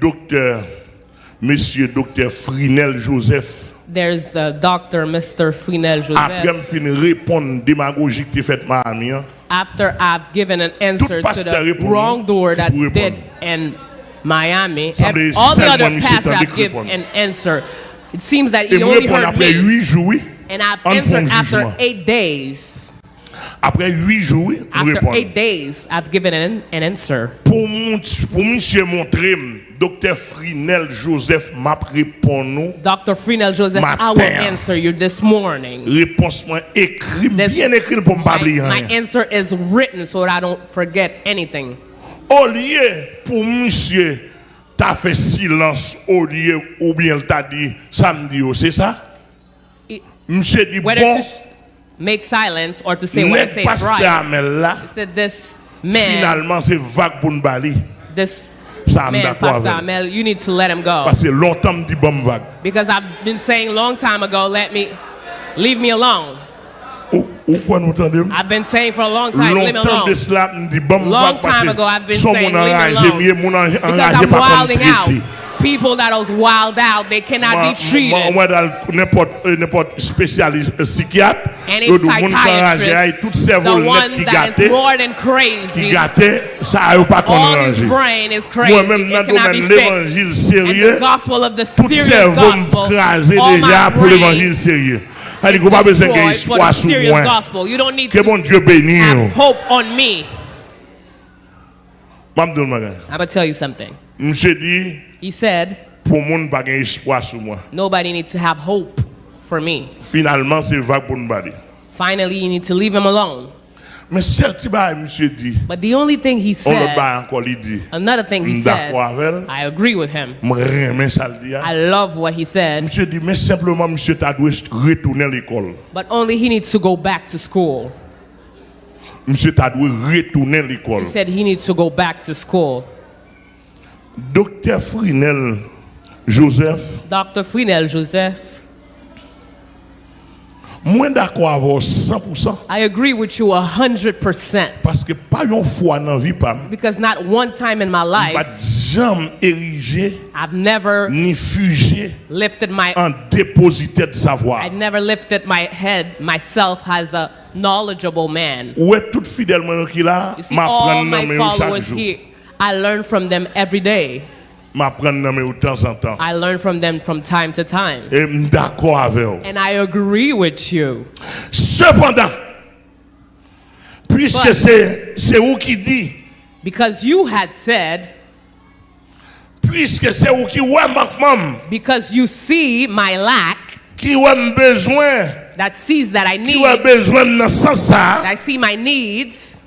docteur, monsieur docteur Frinel Joseph. There's the doctor, Mr. Frinel Après, Joseph. je finis répondre démagogie que fait Miami. hein. After I've given an answer to the wrongdoer that did in Miami, Ça ev- veut dire all the other pastors have given an answer. It seems that he only heard après me. And I've answered after eight days. Après huit jours, After réponds. eight days, I've given an, an answer. Pour, mon, pour monsieur montrer, docteur Frinel Joseph m'a répondu. Dr. Frinel Joseph, I will Matin. answer you this morning. Réponse moi écrit, This- bien écrit pour ne pas My, oublier my answer is written so that I don't forget anything. Au lieu pour monsieur, t'as fait silence au lieu ou bien t'as dit samedi, oh, c'est ça? It- Monsieur dit bon, make silence or to say what I say is right. He said, This man, finalement c'est vague pour this Ça man, Pastor. Amel, you need to let him go. Parce que longtemps me dit bon vague. Because I've been saying long time ago, let me, leave me alone. Ou, ou quoi nous entendez? I've been saying for a long time, leave me alone. cela me dit bon Long time ago, I've been saying, leave me alone. mieux mon enragé Because I'm wilding out. People that was wild out, they cannot Moi, be treated. moi, n'importe euh, n'importe spécialiste euh, psychiatre, Any eh, eh, le monde qui enragé, psychiatrist, tout the cerveau net one qui that gâté, is more than qui crazy, gâté, ça a pas qu'on all his enragé. brain is crazy, Moi-même, dans it cannot be domaine fixed. l'évangile And the sérieux, gospel of the tout serious cerveau gospel, crasé all déjà my pour l'évangile brain sérieux. Is qu'on pas besoin d'espoir sur serious moi. gospel. You don't need Que to Dieu bénisse. hope on me. Je vais dire un I'm gonna tell you something. Monsieur dit, He said, pour le monde pas espoir sur moi. nobody needs to have hope for me. Finalement, c'est vague pour nous. Finally, you need to leave him alone. Mais celle qui va, monsieur dit, But the only thing he said, another thing he said, d'accord avec elle, I agree with him. je remets ça le dit. hein. I love what he said, Monsieur dit, mais simplement, monsieur, tu dois retourner l'école. but only he needs to go back to school. Monsieur, tu dois retourner l'école. He said he needs to go back to school. Docteur Frinel Joseph, Dr. Frinel Joseph, moi d'accord avec 100%. I agree with you 100%. Parce que pas une fois dans vie, pas, Because not one time in my pas life, jamais érigé I've never ni fugé lifted my en dépositaire de savoir. I never lifted my head myself as a knowledgeable man. Est tout fidèlement qui là, You see, m'apprendre all dans my mes chaque jour. here, I learn from them every day. M'apprendre dans mes de temps en temps. I learn from them from time to time. Et je d'accord avec vous. And I agree with you. Cependant, puisque c'est vous qui dit, Because you had said, puisque c'est vous qui ouais manquement, because you see my lack, qui ouais besoin, that sees that I qui need, ouais besoin dans sens ça, that I see my needs, m'ta remet instruire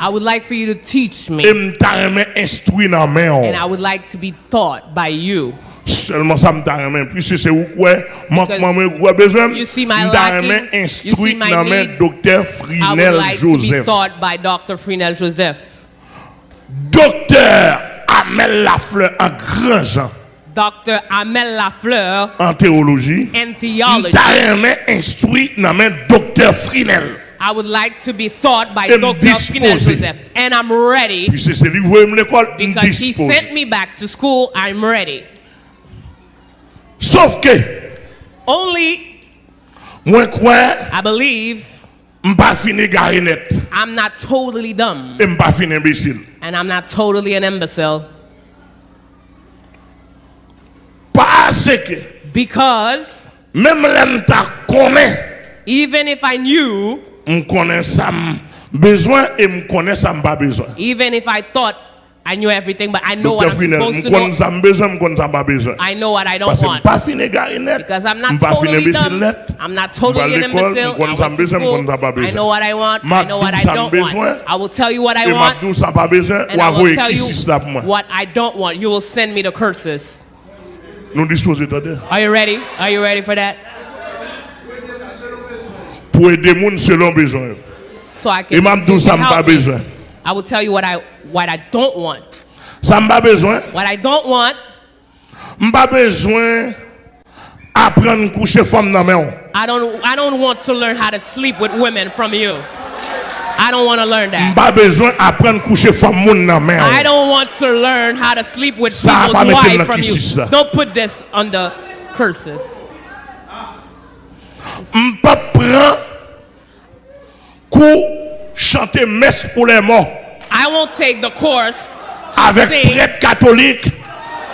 I would like for you to teach me. main. And I would like to be taught by you. Seulement ça puisque c'est vous quoi? Manquement moi quoi besoin, you see my lacking, my dans main need, docteur I would Frinel like to be Joseph. taught by Dr. Frinel Joseph. Docteur Amel Lafleur en grand Jean Dr. Amel Lafleur en théologie. in theology. M'ta remet instruire dans main docteur Frinel. I would like to be taught by Dr. Frinel. Joseph. And I'm ready Puis c'est celui qui veut l'école, me because he sent me back to school. I'm ready. Sauf que, Only, I believe, m'pas fini gare net. I'm not totally dumb Et m'pas fini imbécile. and I'm not totally an imbecile Parce que, because même l'aime ta connaît, even if I knew, m'connais ça m- besoin et m'connais ça m'pas besoin. even if I thought I knew everything, but I know what I'm supposed to know, ça m'besoin, m'connais ça m'pas besoin. I know what I don't want. m'pas fini gare net. Because I'm not totally dumb. I'm not totally an imbecile. I went to school. m'connais ça m'pas I know what I want. I know what I don't want. I will tell you what I want. m'abdou ça m'pas besoin, And I will tell you c'est là pour what I don't want. You will send me the curses. Nous disposons de Are you ready? Are you ready for that? Pour aider les gens selon besoin. So I Et can. m'abdou so ça you can m'pas help besoin. I will tell you what I what I don't want. Ça besoin. What I don't want. M'pas besoin apprendre coucher femme dans main. I don't. I don't want to learn how to sleep with women from you. I don't want to learn that. Pas besoin apprendre coucher femme moun nan. I don't want to learn how to sleep with people's pas wives from you. Don't put this under curses. Pas prendre cours chanter messe pour les morts I won't take the course avec prêtre catholique.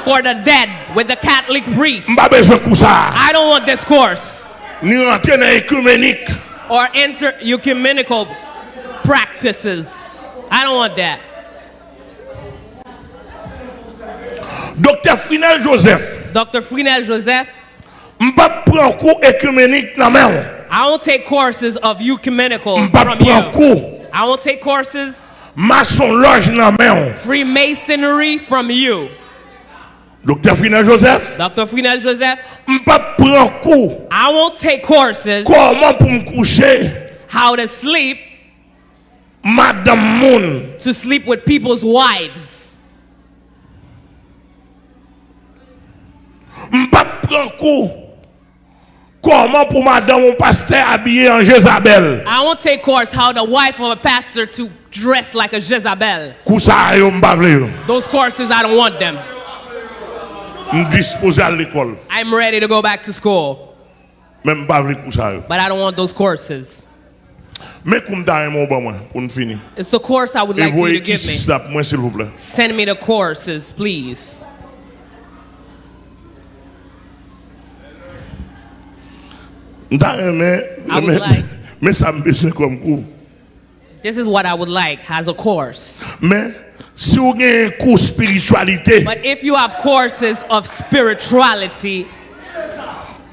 for the dead with the Catholic priest. Pas besoin de ça. I don't want this course Ni rentrer dans écuménique. or enter ecumenical practices. I don't want that. Dr. Frinel Joseph, Dr. Frinel Joseph, I won't take courses of ecumenical from you. I won't take courses maçon loge nan men. Freemasonry from you. Docteur Frinel Joseph, Dr. Frinel Joseph, pas prendre cours I won't take courses comment pour me coucher how to sleep madame moun. to sleep with people's wives. pas prendre cours comment pour madame mon pasteur habillé en Jézabel. I won't take course how the wife of a pastor to dress like a Jezebel. Kou sa yo m'pa vle yo. Those courses, I don't want them. M dispose à l'école. I'm ready to go back to school, Mais m'pa vle kou sa yo. but I don't want those courses. Mais koum ta yon bon moi pour nous finir. It's the course I would like you to give me. si ça pour moi s'il vous plaît. Send me the courses, please. I would like- mais ça me besoin comme cours. This is what I would like as a course. Mais si vous avez cours spiritualité, But if you have courses of spirituality,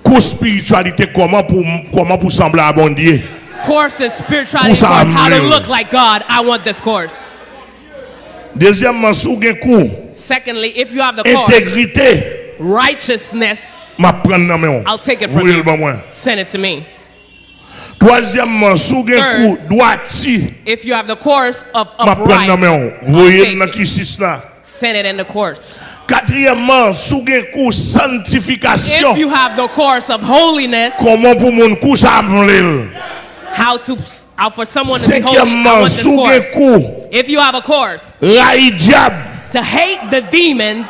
cours spiritualité comment pour comment pour sembler à bon Dieu. courses spirituality how to look like God, I want this course. Deuxièmement, si vous avez cours Secondly, if you have the course intégrité, righteousness, m'a prendre dans main. I'll take it from you. le bon moi. Send it to me. Troisièmement, si un Third. droiti, If you have the course of m'a prendre dans main. upright, Voyez dans qui c'est là. send it in the course. Quatrièmement, si vous un cours sanctification, If you have the course of holiness, comment pour mon cours ça how to how for someone to be holy, I want this vous avez un course. cours If you have a course raï diable, to hate the demons,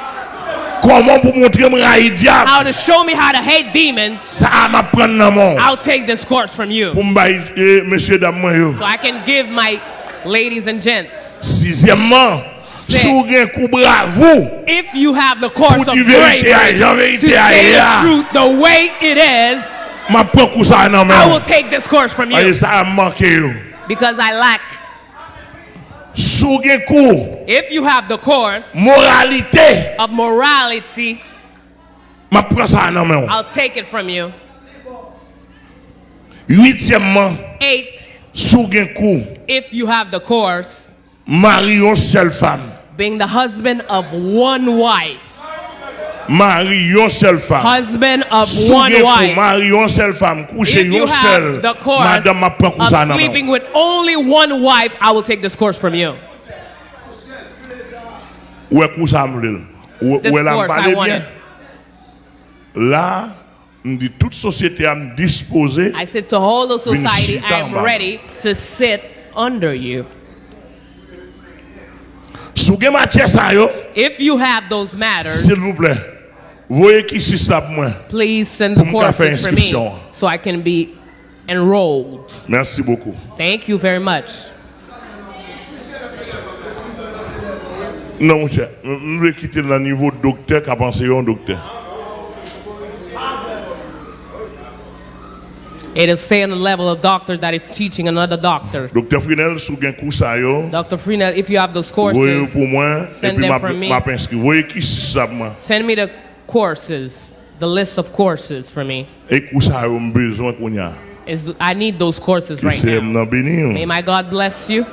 how to show me how to hate demons, ça m'a prendre dans main. I'll take this course from you. Eh, messieurs, dames, moi, yo. So I can give my ladies and gents. Sixièmement, si vous avez un coup bravo, If you have the course of bravery to say the truth the way it is, m'a prend coup ça dans I will take this course from you ça a manqué yo. because I lack. Si vous avez If you have the course moralité, of morality, m'a prend ça dans main. I'll take it from you. Huitièmement, Eight, si vous avez if you have the course, une seule femme. being the husband of one wife. Marier une seule femme. Husband of one avez un cours wife. marier une seule femme, coucher If you une seule, have the course madame m'a coup of sleeping with only one wife, I will take this course from you. Ouais, coup ça me vle. Ou This ou elle a course, parlé I want bien. Là, on dit toute société a disposé I said to whole the society, I am ready to sit under you. Si vous avez matière ça yo, If you have those matters, s'il vous plaît, please send the courses for me so I can be enrolled. Merci beaucoup. Thank you very much. Non, mon cher, je vais quitter le niveau docteur qui a pensé un docteur. It'll stay on the level of doctor that is teaching another doctor. Docteur Frinel, si vous avez cours ça yo, Dr. Frinel, if you have those courses, pour moi, Send them from me. m'a inscrit. Voyez qui c'est ça pour moi. send me the courses, the list of courses for me. Et cours ça yo, j'ai besoin qu'on y a. Is I need those courses right now. May my God bless you.